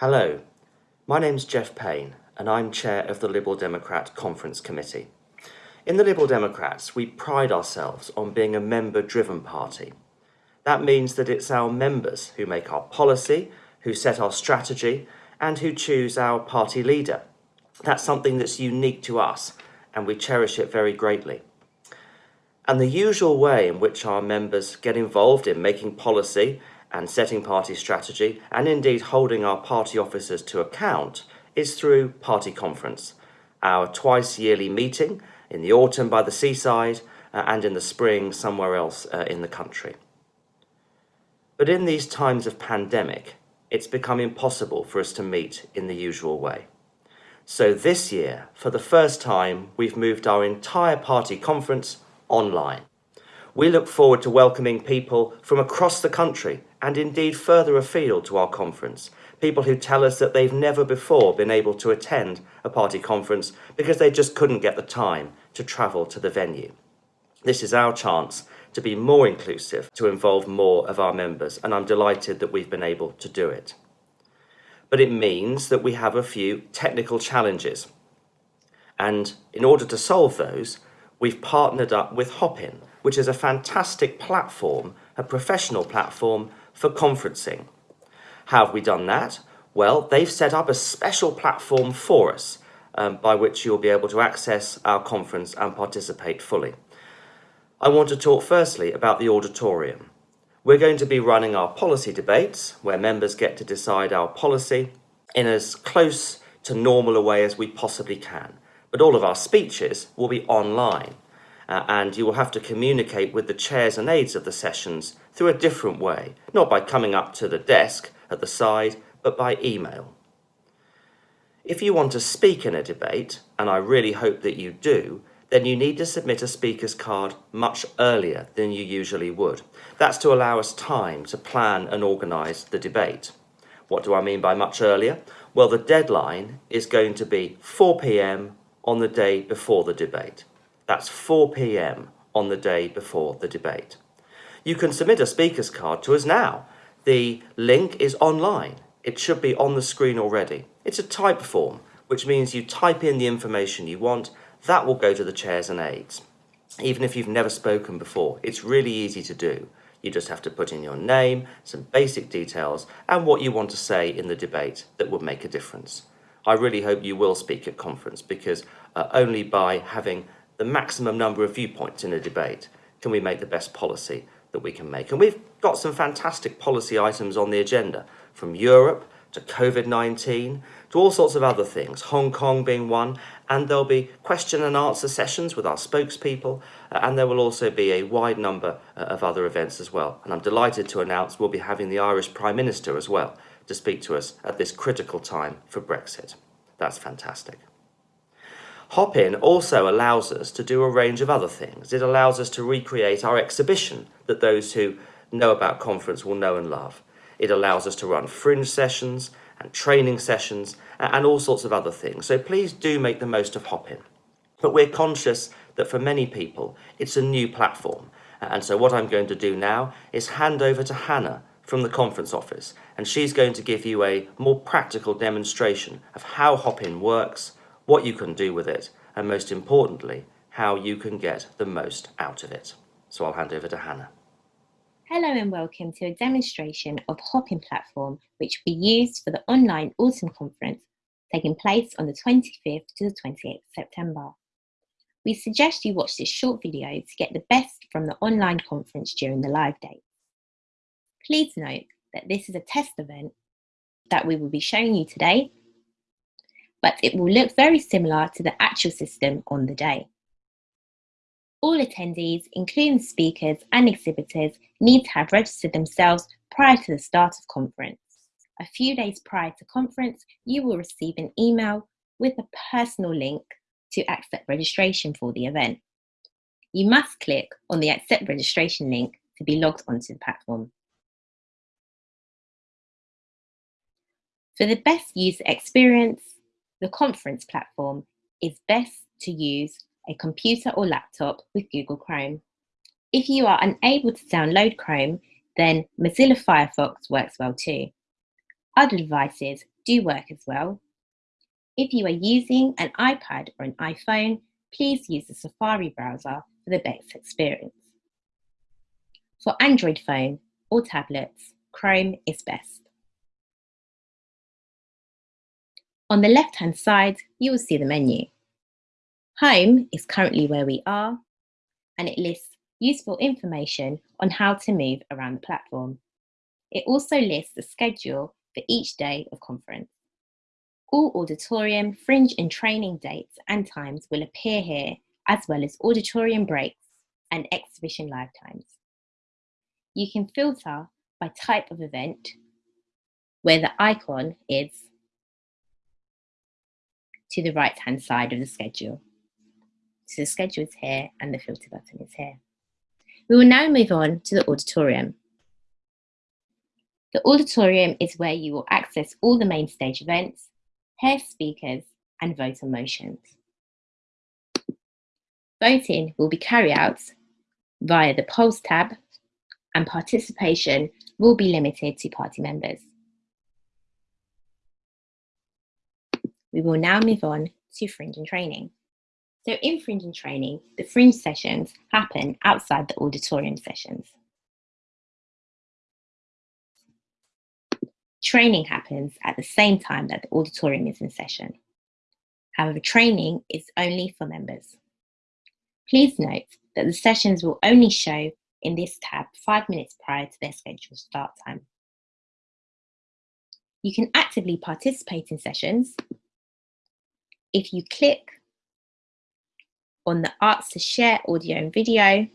Hello, my name's Geoff Payne and I'm chair of the Liberal Democrat Conference Committee. In the Liberal Democrats, we pride ourselves on being a member-driven party. That means that it's our members who make our policy, who set our strategy and who choose our party leader. That's something that's unique to us and we cherish it very greatly. And the usual way in which our members get involved in making policy and setting party strategy and indeed holding our party officers to account is through party conference, our twice yearly meeting in the autumn by the seaside uh, and in the spring somewhere else uh, in the country. But in these times of pandemic, it's become impossible for us to meet in the usual way. So this year, for the first time, we've moved our entire party conference online. We look forward to welcoming people from across the country and indeed further afield to our conference. People who tell us that they've never before been able to attend a party conference because they just couldn't get the time to travel to the venue. This is our chance to be more inclusive, to involve more of our members, and I'm delighted that we've been able to do it. But it means that we have a few technical challenges. And in order to solve those, we've partnered up with Hopin, which is a fantastic platform, a professional platform for conferencing. How have we done that? Well, they've set up a special platform for us um, by which you'll be able to access our conference and participate fully. I want to talk firstly about the auditorium. We're going to be running our policy debates where members get to decide our policy in as close to normal a way as we possibly can. But all of our speeches will be online uh, and you will have to communicate with the chairs and aides of the sessions through a different way, not by coming up to the desk at the side, but by email. If you want to speak in a debate, and I really hope that you do, then you need to submit a speaker's card much earlier than you usually would. That's to allow us time to plan and organise the debate. What do I mean by much earlier? Well, the deadline is going to be 4pm on the day before the debate. That's 4 p.m. on the day before the debate. You can submit a speaker's card to us now. The link is online. It should be on the screen already. It's a type form, which means you type in the information you want. That will go to the chairs and aides. Even if you've never spoken before, it's really easy to do. You just have to put in your name, some basic details, and what you want to say in the debate that would make a difference. I really hope you will speak at conference because uh, only by having the maximum number of viewpoints in a debate can we make the best policy that we can make. And we've got some fantastic policy items on the agenda, from Europe to COVID-19 to all sorts of other things, Hong Kong being one, and there'll be question and answer sessions with our spokespeople, uh, and there will also be a wide number uh, of other events as well. And I'm delighted to announce we'll be having the Irish Prime Minister as well to speak to us at this critical time for Brexit. That's fantastic. Hopin also allows us to do a range of other things. It allows us to recreate our exhibition that those who know about conference will know and love. It allows us to run fringe sessions and training sessions and all sorts of other things. So please do make the most of Hopin. But we're conscious that for many people, it's a new platform. And so what I'm going to do now is hand over to Hannah from the conference office, and she's going to give you a more practical demonstration of how Hopin works, what you can do with it, and most importantly, how you can get the most out of it. So I'll hand over to Hannah. Hello and welcome to a demonstration of Hopin platform, which will be used for the online autumn conference taking place on the 25th to the 28th September. We suggest you watch this short video to get the best from the online conference during the live dates. Please note that this is a test event that we will be showing you today but it will look very similar to the actual system on the day. All attendees, including speakers and exhibitors, need to have registered themselves prior to the start of conference. A few days prior to conference, you will receive an email with a personal link to accept registration for the event. You must click on the accept registration link to be logged onto the platform. For the best user experience, the conference platform is best to use a computer or laptop with Google Chrome. If you are unable to download Chrome, then Mozilla Firefox works well too. Other devices do work as well. If you are using an iPad or an iPhone, please use the Safari browser for the best experience. For Android phone or tablets, Chrome is best. On the left-hand side, you will see the menu. Home is currently where we are, and it lists useful information on how to move around the platform. It also lists the schedule for each day of conference. All auditorium, fringe and training dates and times will appear here, as well as auditorium breaks and exhibition live times. You can filter by type of event, where the icon is to the right hand side of the schedule. So the schedule is here and the filter button is here. We will now move on to the auditorium. The auditorium is where you will access all the main stage events, hear speakers and vote on motions. Voting will be carried out via the polls tab and participation will be limited to party members. We will now move on to fringe and training. So in fringe and training, the fringe sessions happen outside the auditorium sessions. Training happens at the same time that the auditorium is in session. However, training is only for members. Please note that the sessions will only show in this tab five minutes prior to their scheduled start time. You can actively participate in sessions if you click on the arts to Share audio and video,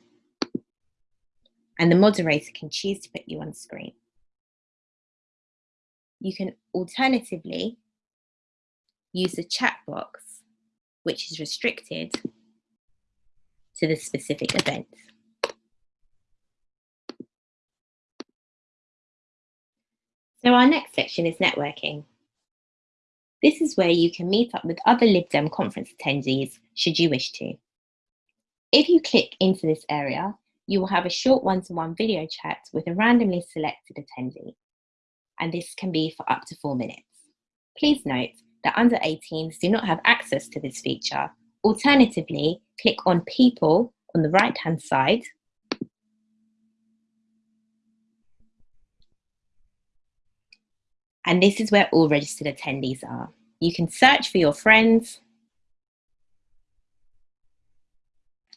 and the moderator can choose to put you on screen. You can alternatively use the chat box, which is restricted to the specific event. So our next section is networking. This is where you can meet up with other LibDem conference attendees should you wish to. If you click into this area, you will have a short one-to-one -one video chat with a randomly selected attendee, and this can be for up to four minutes. Please note that under 18s do not have access to this feature. Alternatively, click on People on the right-hand side And this is where all registered attendees are. You can search for your friends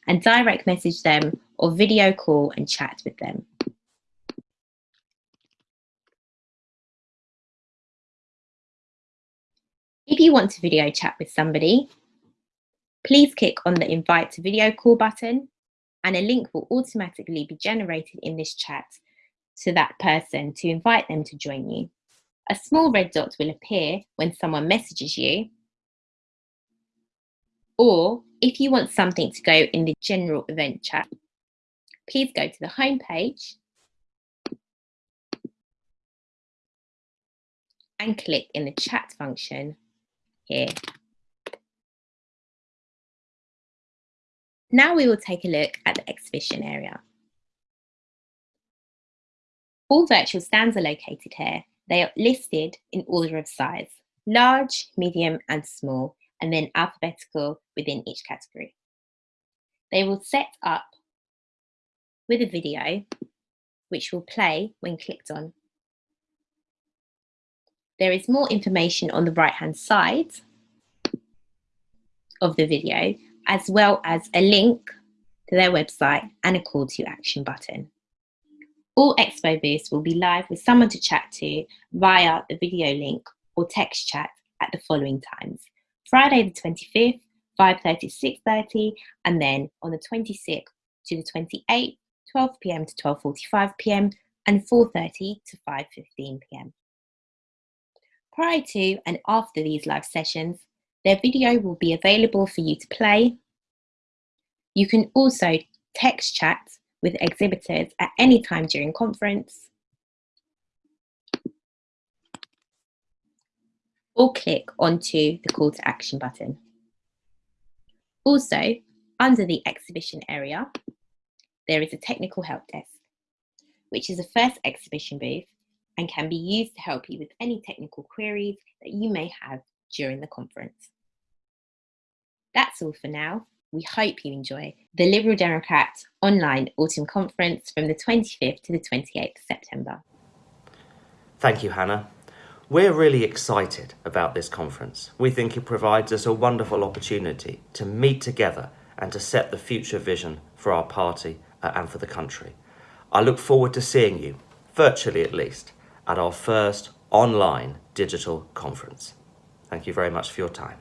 and direct message them or video call and chat with them. If you want to video chat with somebody, please click on the invite to video call button and a link will automatically be generated in this chat to that person to invite them to join you. A small red dot will appear when someone messages you. Or if you want something to go in the general event chat, please go to the home page and click in the chat function here. Now we will take a look at the exhibition area. All virtual stands are located here they are listed in order of size, large, medium and small, and then alphabetical within each category. They will set up with a video which will play when clicked on. There is more information on the right hand side of the video, as well as a link to their website and a call to action button. All Expo booths will be live with someone to chat to via the video link or text chat at the following times. Friday the 25th, 5.30 to 6.30, and then on the 26th to the 28th, 12pm to 12.45pm, and 4.30 to 5.15pm. Prior to and after these live sessions, their video will be available for you to play. You can also text chat with exhibitors at any time during conference, or click onto the call to action button. Also, under the exhibition area, there is a technical help desk, which is the first exhibition booth and can be used to help you with any technical queries that you may have during the conference. That's all for now. We hope you enjoy the Liberal Democrat online autumn conference from the 25th to the 28th September. Thank you, Hannah. We're really excited about this conference. We think it provides us a wonderful opportunity to meet together and to set the future vision for our party uh, and for the country. I look forward to seeing you, virtually at least, at our first online digital conference. Thank you very much for your time.